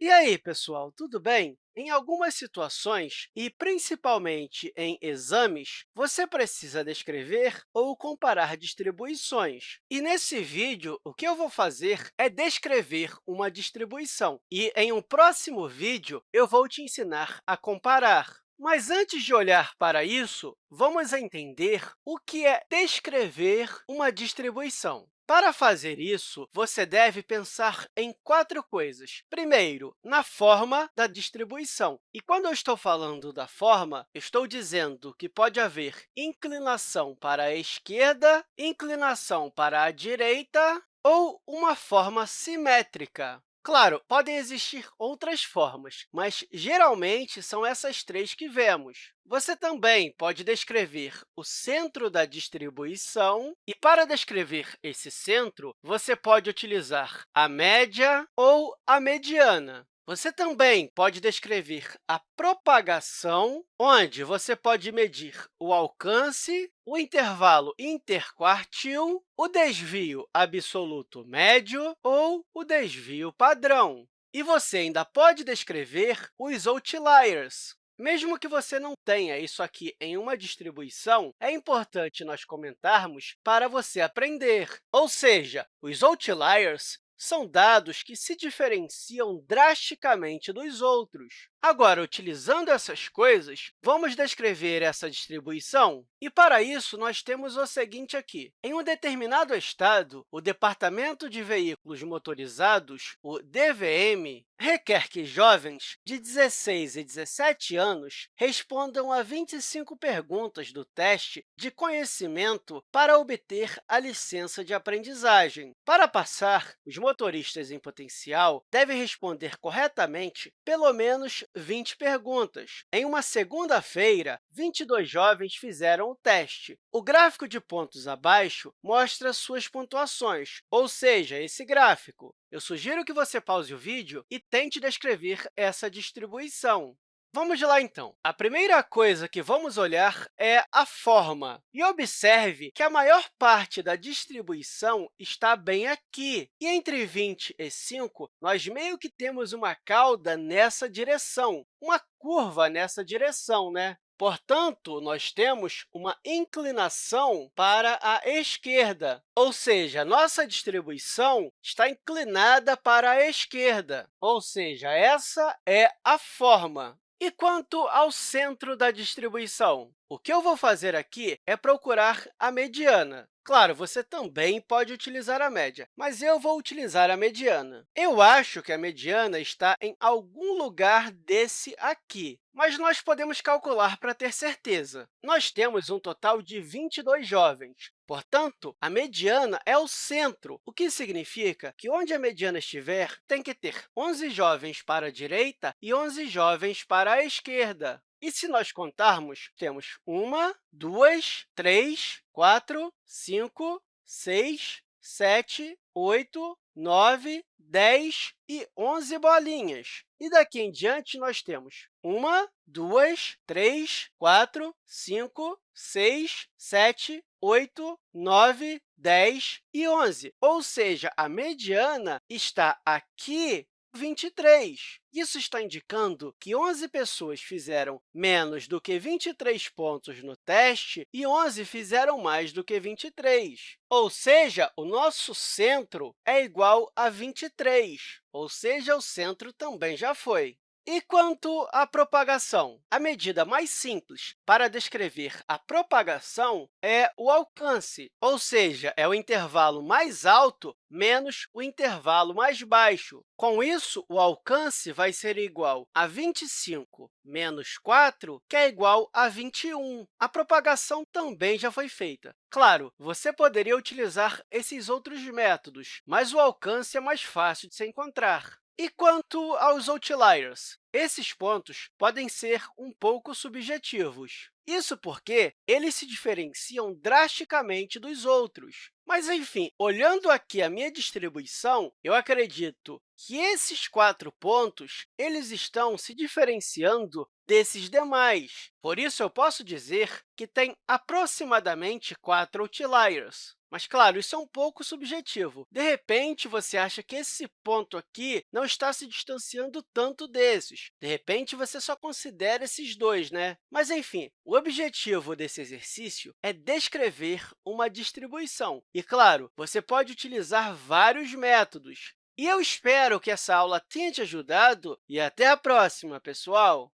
E aí, pessoal, tudo bem? Em algumas situações, e principalmente em exames, você precisa descrever ou comparar distribuições. E nesse vídeo, o que eu vou fazer é descrever uma distribuição. E em um próximo vídeo, eu vou te ensinar a comparar. Mas antes de olhar para isso, vamos entender o que é descrever uma distribuição. Para fazer isso, você deve pensar em quatro coisas. Primeiro, na forma da distribuição. E quando eu estou falando da forma, estou dizendo que pode haver inclinação para a esquerda, inclinação para a direita ou uma forma simétrica. Claro, podem existir outras formas, mas geralmente são essas três que vemos. Você também pode descrever o centro da distribuição, e para descrever esse centro, você pode utilizar a média ou a mediana. Você também pode descrever a propagação, onde você pode medir o alcance, o intervalo interquartil, o desvio absoluto médio ou o desvio padrão. E você ainda pode descrever os outliers, mesmo que você não tenha isso aqui em uma distribuição, é importante nós comentarmos para você aprender. Ou seja, os outliers são dados que se diferenciam drasticamente dos outros. Agora, utilizando essas coisas, vamos descrever essa distribuição? E, para isso, nós temos o seguinte aqui. Em um determinado estado, o Departamento de Veículos Motorizados, o DVM, requer que jovens de 16 e 17 anos respondam a 25 perguntas do teste de conhecimento para obter a licença de aprendizagem. Para passar, os motoristas em potencial devem responder corretamente pelo menos 20 perguntas. Em uma segunda-feira, 22 jovens fizeram o teste. O gráfico de pontos abaixo mostra suas pontuações, ou seja, esse gráfico. Eu sugiro que você pause o vídeo e tente descrever essa distribuição. Vamos lá, então. A primeira coisa que vamos olhar é a forma. E observe que a maior parte da distribuição está bem aqui. E entre 20 e 5, nós meio que temos uma cauda nessa direção, uma curva nessa direção, né? Portanto, nós temos uma inclinação para a esquerda, ou seja, nossa distribuição está inclinada para a esquerda, ou seja, essa é a forma. E quanto ao centro da distribuição? O que eu vou fazer aqui é procurar a mediana. Claro, você também pode utilizar a média, mas eu vou utilizar a mediana. Eu acho que a mediana está em algum lugar desse aqui, mas nós podemos calcular para ter certeza. Nós temos um total de 22 jovens, portanto, a mediana é o centro, o que significa que onde a mediana estiver, tem que ter 11 jovens para a direita e 11 jovens para a esquerda. E se nós contarmos, temos uma, duas, três, quatro, cinco, seis, sete, oito, nove, dez e onze bolinhas. E daqui em diante, nós temos uma, duas, três, quatro, cinco, seis, sete, oito, nove, dez e onze. Ou seja, a mediana está aqui 23. Isso está indicando que 11 pessoas fizeram menos do que 23 pontos no teste e 11 fizeram mais do que 23. Ou seja, o nosso centro é igual a 23, ou seja, o centro também já foi. E quanto à propagação? A medida mais simples para descrever a propagação é o alcance, ou seja, é o intervalo mais alto menos o intervalo mais baixo. Com isso, o alcance vai ser igual a 25 menos 4, que é igual a 21. A propagação também já foi feita. Claro, você poderia utilizar esses outros métodos, mas o alcance é mais fácil de se encontrar. E quanto aos outliers? Esses pontos podem ser um pouco subjetivos. Isso porque eles se diferenciam drasticamente dos outros. Mas, enfim, olhando aqui a minha distribuição, eu acredito que esses quatro pontos eles estão se diferenciando desses demais. Por isso, eu posso dizer que tem aproximadamente quatro outliers. Mas, claro, isso é um pouco subjetivo. De repente, você acha que esse ponto aqui não está se distanciando tanto desses. De repente, você só considera esses dois, né? Mas, enfim, o objetivo desse exercício é descrever uma distribuição. E, claro, você pode utilizar vários métodos. E eu espero que essa aula tenha te ajudado e até a próxima, pessoal!